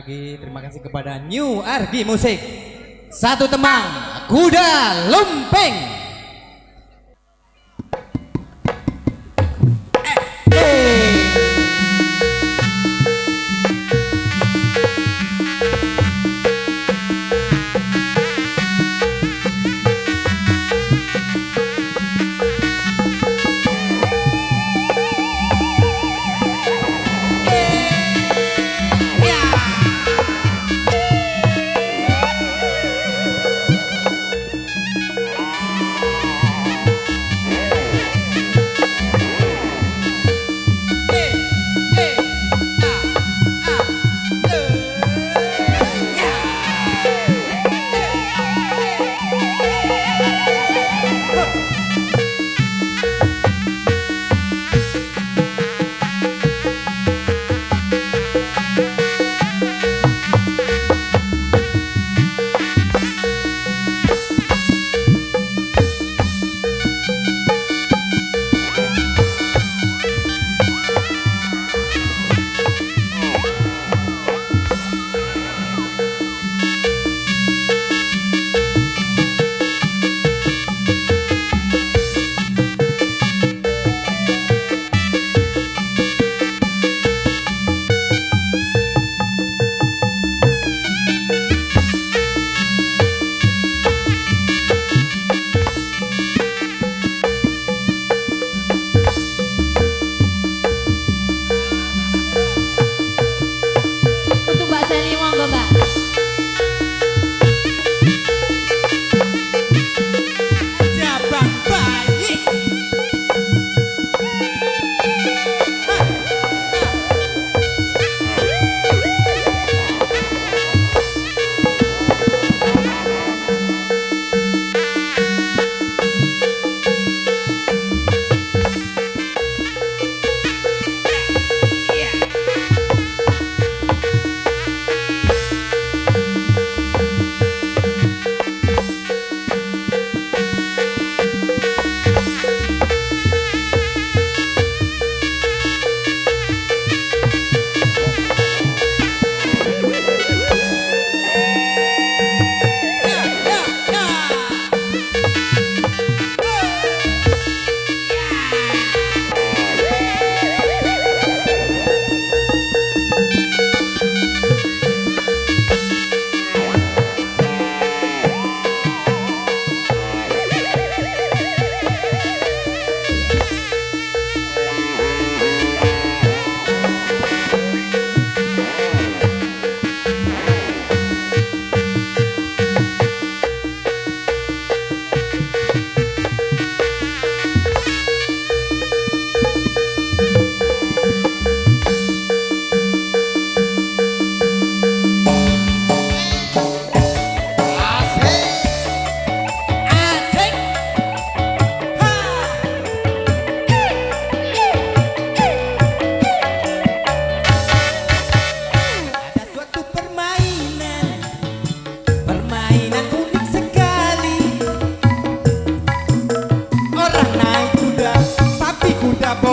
lagi terima kasih kepada New Argi Musik. Satu temang, kuda lumping.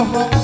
Kuda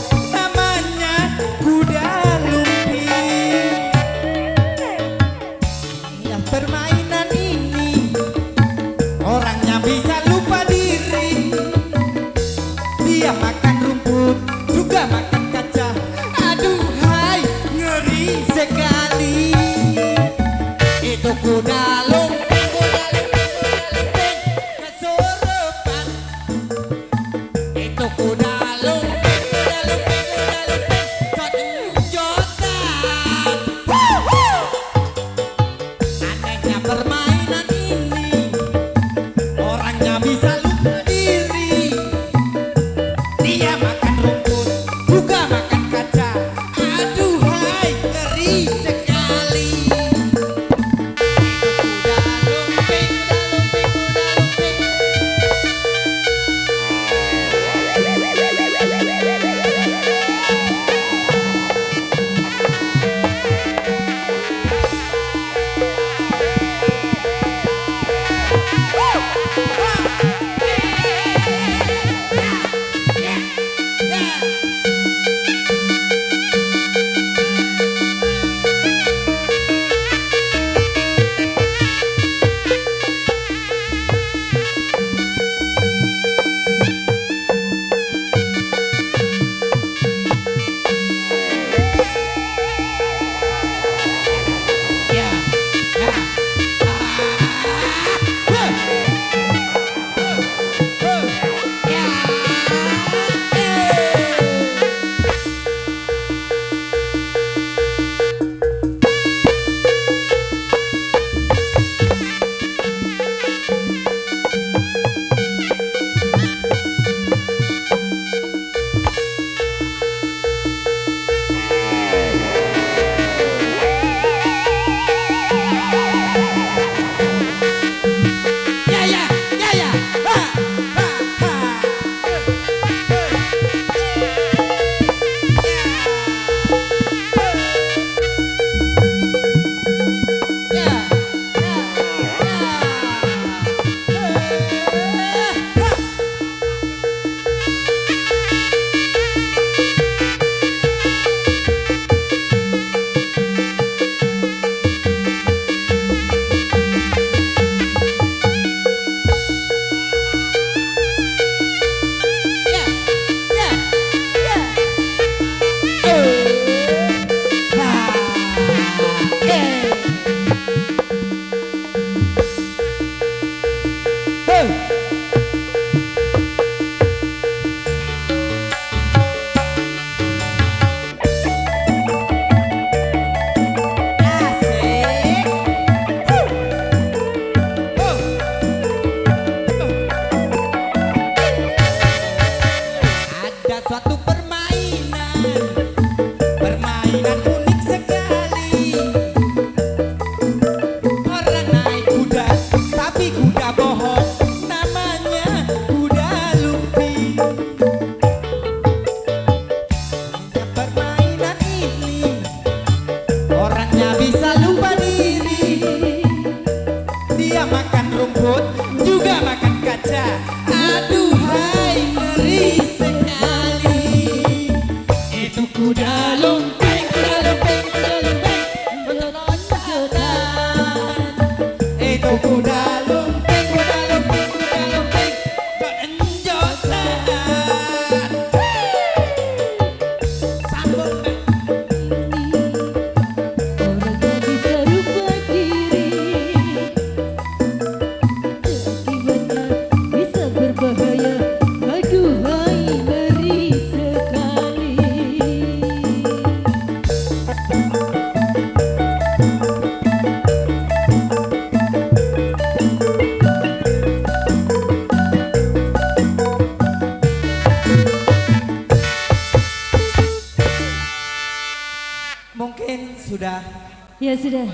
Ya sudah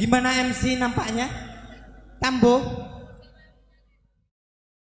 Gimana MC nampaknya? Tambo